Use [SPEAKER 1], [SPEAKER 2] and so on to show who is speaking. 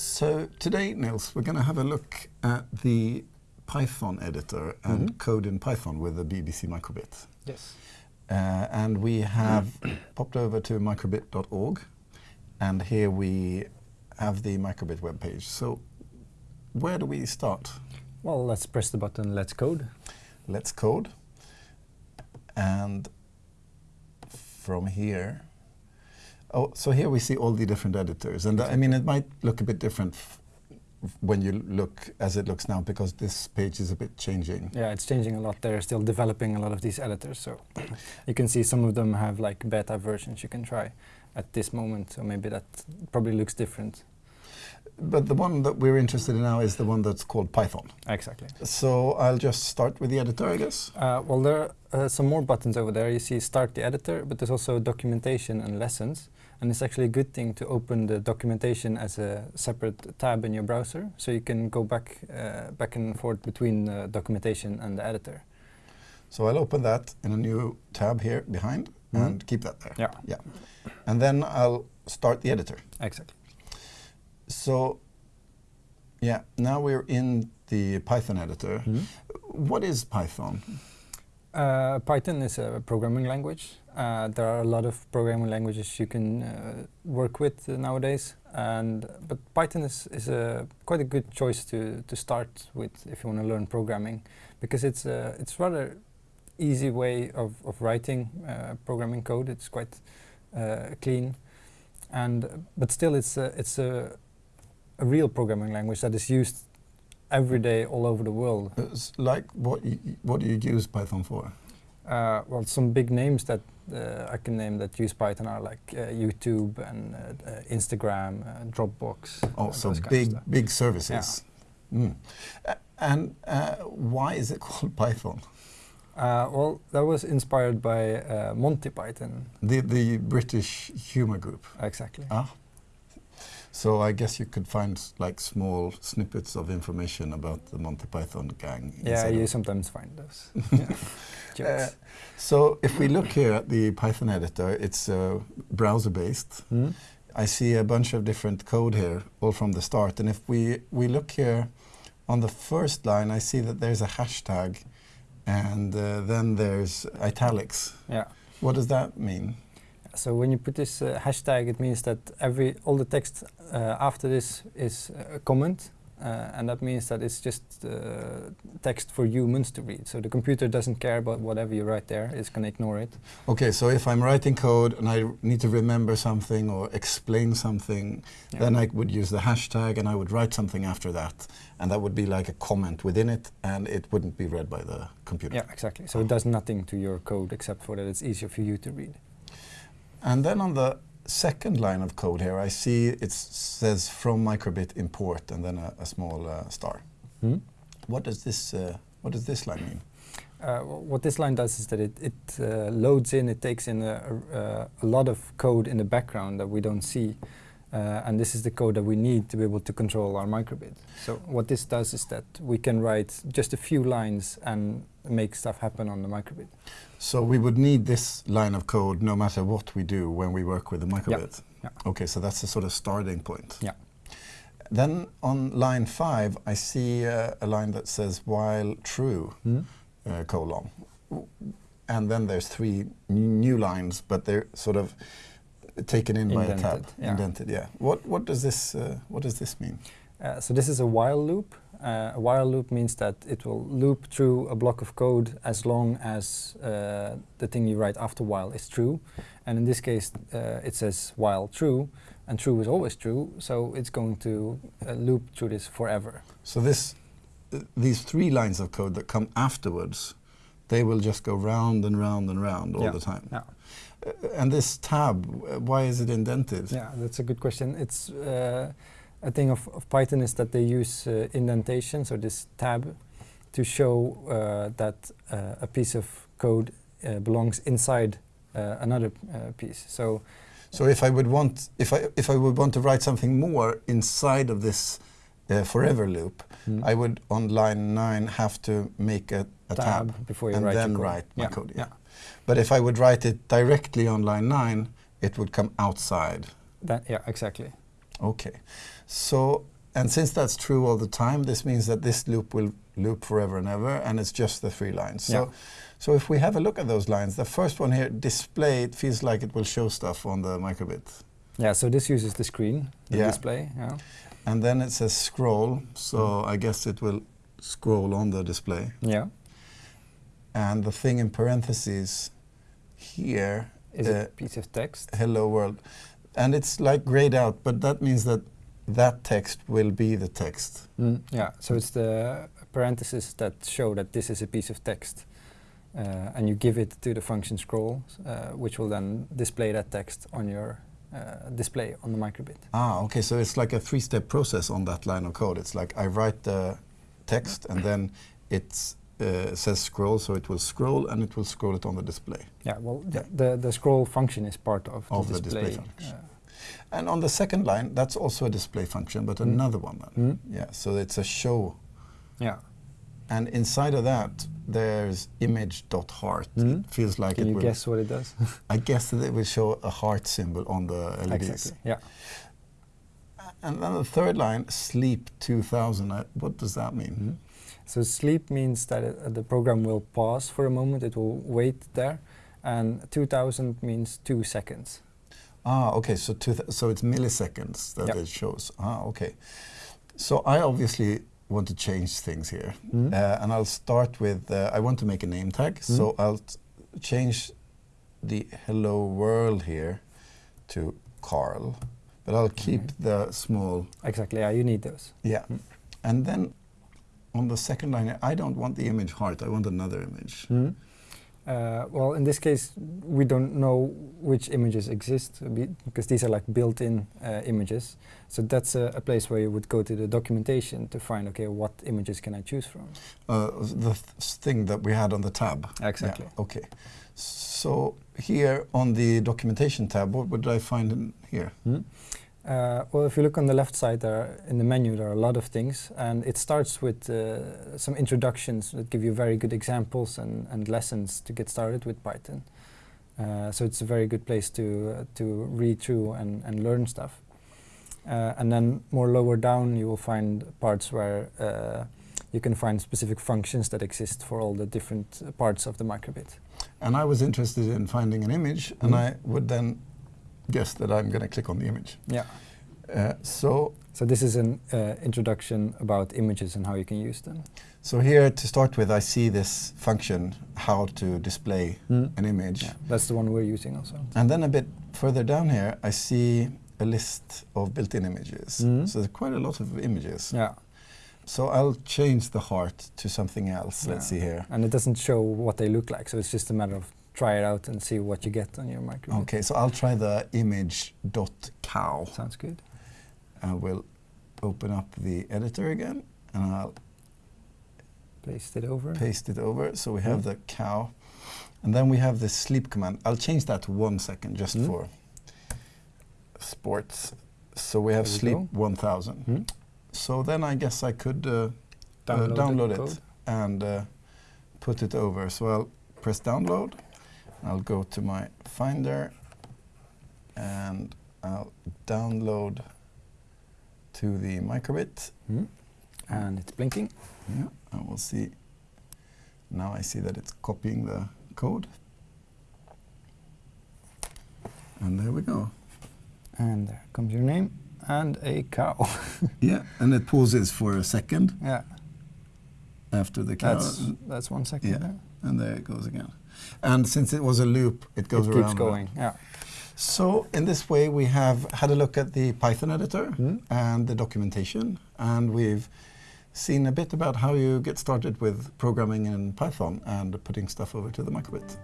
[SPEAKER 1] So today, Nils, we're going to have a look at the Python editor and
[SPEAKER 2] Mhm.
[SPEAKER 1] code in Python with the BBC Microbit.
[SPEAKER 2] Yes.
[SPEAKER 1] Uh, and we have popped over to microbit.org, and here we have the Microbit webpage. So where do we start?
[SPEAKER 2] Well, let's press the button Let's Code.
[SPEAKER 1] Let's code. And from here, oh, so here we see all the different editors. And I mean, it might look a bit different f- when you look as it looks now because this page is a bit changing.
[SPEAKER 2] Yeah, it's changing a lot. They're still developing a lot of these editors, so you can see some of them have like beta versions you can try at this moment. So maybe that probably looks different.
[SPEAKER 1] But the one that we're interested in now is the one that's called Python.
[SPEAKER 2] Exactly.
[SPEAKER 1] So I'll just start with the editor, I guess.
[SPEAKER 2] Uh, well, there are uh, some more buttons over there. You see Start the Editor, but there's also Documentation and Lessons. And it's actually a good thing to open the documentation as a separate tab in your browser, so you can go back, uh, back and forth between the documentation and the editor.
[SPEAKER 1] So I'll open that in a new tab here behind
[SPEAKER 2] Mhm.
[SPEAKER 1] and keep that there.
[SPEAKER 2] Yeah.
[SPEAKER 1] Yeah. And then I'll start the editor.
[SPEAKER 2] Exactly.
[SPEAKER 1] So yeah, now we're in the Python editor. What is Python?
[SPEAKER 2] Uh, Python is a programming language. Uh, there are a lot of programming languages you can uh, work with uh, nowadays, and but Python is, is a quite a good choice to, to start with if you want to learn programming, because it's a it's rather easy way of, of writing uh, programming code. It's quite uh, clean, and but still it's a, it's a, a real programming language that is used every day all over the world.
[SPEAKER 1] It's like what what do you use Python for?
[SPEAKER 2] Uh, well, some big names that uh, I can name that use Python are like uh, YouTube and uh, uh, Instagram, uh, Dropbox.
[SPEAKER 1] Oh,
[SPEAKER 2] uh,
[SPEAKER 1] so
[SPEAKER 2] those kind of
[SPEAKER 1] big big services. Mm. A- and uh, why is it called Python?
[SPEAKER 2] Uh, well, that was inspired by uh, Monty Python.
[SPEAKER 1] The the British humor group.
[SPEAKER 2] Exactly.
[SPEAKER 1] Ah. So I guess you could find like small snippets of information about the Monty Python gang.
[SPEAKER 2] yeah, you sometimes find those. yeah.
[SPEAKER 1] Uh, so if we look here at the Python editor, it's uh, browser-based.
[SPEAKER 2] Hmm?
[SPEAKER 1] I see a bunch of different code here, all from the start. And if we, we look here on the first line, I see that there's a hashtag and uh, then there's italics.
[SPEAKER 2] Yeah.
[SPEAKER 1] What does that mean?
[SPEAKER 2] So when you put this uh, hashtag, it means that every all the text uh, after this is a comment, uh, and that means that it's just uh, text for humans to read. So the computer doesn't care about whatever you write there; it's going to ignore it.
[SPEAKER 1] Okay, so if I'm writing code and I need to remember something or explain something,
[SPEAKER 2] Yeah.
[SPEAKER 1] then I would use the hashtag and I would write something after that. And that would be like a comment within it and it wouldn't be read by the computer.
[SPEAKER 2] Yeah, exactly. So it does nothing to your code except for that it's easier for you to read.
[SPEAKER 1] And then on the second line of code here, I see it says from microbit import and then a, a small uh, star. What does this uh, what does this line mean?
[SPEAKER 2] Uh, what this line does is that it, it uh, loads in, it takes in a, a, a lot of code in the background that we don't see. Uh, and this is the code that we need to be able to control our microbit. So what this does is that we can write just a few lines and make stuff happen on the microbit.
[SPEAKER 1] So we would need this line of code no matter what we do when we work with the microbit.
[SPEAKER 2] yeah.
[SPEAKER 1] Okay, so that's the sort of starting point.
[SPEAKER 2] Yeah.
[SPEAKER 1] Then on line five, I see uh, a line that says while true, uh, colon. And then there's three new lines, but they're sort of taken in by a tab.
[SPEAKER 2] Indented, yeah.
[SPEAKER 1] Indented, yeah. What, what, does this, uh, what does this mean?
[SPEAKER 2] Uh, so this is a while loop. Uh, a while loop means that it will loop through a block of code as long as uh, the thing you write after while is true. And in this case, uh, it says while true, and true is always true, so it's going to uh, loop through this forever.
[SPEAKER 1] So this, uh, these three lines of code that come afterwards, they will just go round and round and round all
[SPEAKER 2] Yeah,
[SPEAKER 1] the time.
[SPEAKER 2] yeah.
[SPEAKER 1] Uh, and this tab, why is it indented?
[SPEAKER 2] Yeah, that's a good question. It's uh, a thing of, of Python is that they use uh, indentation, so this tab, to show uh, that uh, a piece of code uh, belongs inside uh, another uh, piece. So
[SPEAKER 1] So if I would want, if I if I would want to write something more inside of this uh, forever loop, I would on line nine have to make a, a tab,
[SPEAKER 2] tab before you
[SPEAKER 1] and
[SPEAKER 2] write your
[SPEAKER 1] then
[SPEAKER 2] code.
[SPEAKER 1] write my
[SPEAKER 2] Yeah,
[SPEAKER 1] code. Yeah.
[SPEAKER 2] yeah.
[SPEAKER 1] But if I would write it directly on line nine, it would come outside.
[SPEAKER 2] That, yeah, exactly.
[SPEAKER 1] Okay. So, and since that's true all the time, this means that this loop will loop forever and ever, and it's just the three lines. So,
[SPEAKER 2] Yeah.
[SPEAKER 1] so if we have a look at those lines, the first one here, display, it feels like it will show stuff on the microbit.
[SPEAKER 2] Yeah, so this uses the screen, the
[SPEAKER 1] Yeah.
[SPEAKER 2] display. Yeah.
[SPEAKER 1] And then it says scroll, so I guess it will scroll on the display.
[SPEAKER 2] Yeah.
[SPEAKER 1] And the thing in parentheses here,
[SPEAKER 2] Is
[SPEAKER 1] uh,
[SPEAKER 2] a piece of text.
[SPEAKER 1] hello world. And it's like grayed out, but that means that that text will be the text.
[SPEAKER 2] Mm, yeah, so it's the parentheses that show that this is a piece of text. Uh, and you give it to the function scroll, uh, which will then display that text on your uh, display on the microbit.
[SPEAKER 1] Ah, okay, so it's like a three-step process on that line of code. It's like I write the text and then it uh, says scroll, so it will scroll and it will scroll it on the display.
[SPEAKER 2] Yeah, well,
[SPEAKER 1] Yeah.
[SPEAKER 2] The, the, the scroll function is part of,
[SPEAKER 1] Of
[SPEAKER 2] the
[SPEAKER 1] the
[SPEAKER 2] display.
[SPEAKER 1] And on the second line, that's also a display function, but
[SPEAKER 2] Mm.
[SPEAKER 1] another one then.
[SPEAKER 2] Mm.
[SPEAKER 1] Yeah, so it's a show.
[SPEAKER 2] yeah.
[SPEAKER 1] And inside of that, there's image.heart.
[SPEAKER 2] Mm.
[SPEAKER 1] It feels like
[SPEAKER 2] Can
[SPEAKER 1] it
[SPEAKER 2] you
[SPEAKER 1] will.
[SPEAKER 2] guess what it does?
[SPEAKER 1] I guess that it will show a heart symbol on the LEDs.
[SPEAKER 2] exactly. Yeah.
[SPEAKER 1] And then the third line, sleep 2000. I, what does that mean?
[SPEAKER 2] Mhm. So sleep means that it, uh, the program will pause for a moment. It will wait there, and 2000 means two seconds.
[SPEAKER 1] Ah, okay. So two th- so it's milliseconds that
[SPEAKER 2] Yep.
[SPEAKER 1] it shows. Ah, okay. So I obviously want to change things here,
[SPEAKER 2] Mhm.
[SPEAKER 1] uh, and I'll start with uh, I want to make a name tag. So
[SPEAKER 2] Mhm.
[SPEAKER 1] I'll change the hello world here to Carl, but I'll keep
[SPEAKER 2] Mhm.
[SPEAKER 1] the small
[SPEAKER 2] Exactly. Yeah, you need those.
[SPEAKER 1] yeah,
[SPEAKER 2] Mm.
[SPEAKER 1] and then on the second line, I don't want the image heart. I want another image.
[SPEAKER 2] Uh, well, in this case, we don't know which images exist because these are like built-in uh, images. So that's a, a place where you would go to the documentation to find, okay, what images can I choose from?
[SPEAKER 1] Uh, the th- thing that we had on the tab.
[SPEAKER 2] Exactly.
[SPEAKER 1] Yeah, okay. So here on the documentation tab, what would I find in here?
[SPEAKER 2] Hmm? Uh, well, if you look on the left side there, in the menu, there are a lot of things, and it starts with uh, some introductions that give you very good examples and, and lessons to get started with Python. Uh, so it's a very good place to uh, to read through and, and learn stuff. Uh, and then more lower down, you will find parts where uh, you can find specific functions that exist for all the different parts of the microbit.
[SPEAKER 1] And I was interested in finding an image, and
[SPEAKER 2] Mhm.
[SPEAKER 1] I would then guess that I'm going to click on the image.
[SPEAKER 2] Yeah.
[SPEAKER 1] Uh, so,
[SPEAKER 2] So this is an uh, introduction about images and how you can use them.
[SPEAKER 1] so here to start with, I see this function, how to display an image.
[SPEAKER 2] Yeah, that's the one we're using also.
[SPEAKER 1] And then a bit further down here, I see a list of built-in images.
[SPEAKER 2] Mhm.
[SPEAKER 1] So there's quite a lot of images.
[SPEAKER 2] Yeah,
[SPEAKER 1] So I'll change the heart to something else. Let's see here.
[SPEAKER 2] and it doesn't show what they look like, so it's just a matter of try it out and see what you get on your microbit.
[SPEAKER 1] Okay, so I'll try the image.cow.
[SPEAKER 2] Sounds good.
[SPEAKER 1] I will open up the editor again and I'll
[SPEAKER 2] Paste it over.
[SPEAKER 1] paste it over. So we have
[SPEAKER 2] Mhm.
[SPEAKER 1] the cow. And then we have the sleep command. I'll change that to one second just
[SPEAKER 2] Mhm.
[SPEAKER 1] for sports. So we have
[SPEAKER 2] we
[SPEAKER 1] sleep
[SPEAKER 2] go.
[SPEAKER 1] 1000.
[SPEAKER 2] Hmm?
[SPEAKER 1] So then I guess I could uh, uh,
[SPEAKER 2] Download, the
[SPEAKER 1] download it and uh, put it over. So I'll press download. I'll go to my Finder and I'll download to the microbit.
[SPEAKER 2] Hmm? And it's blinking.
[SPEAKER 1] Yeah, I will see. Now I see that it's copying the code. And there we go.
[SPEAKER 2] And there comes your name and a cow.
[SPEAKER 1] Yeah, and it pauses for a second
[SPEAKER 2] yeah,
[SPEAKER 1] after the cow.
[SPEAKER 2] that's that's one second.
[SPEAKER 1] Yeah.
[SPEAKER 2] there.
[SPEAKER 1] And there it goes again. And since it was a loop, it goes
[SPEAKER 2] it
[SPEAKER 1] around.
[SPEAKER 2] keeps
[SPEAKER 1] and
[SPEAKER 2] going.
[SPEAKER 1] around.
[SPEAKER 2] Yeah.
[SPEAKER 1] So in this way, we have had a look at the Python editor
[SPEAKER 2] Hmm?
[SPEAKER 1] and the documentation, and we've seen a bit about how you get started with programming in Python and putting stuff over to the microbit.